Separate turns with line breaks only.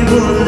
evil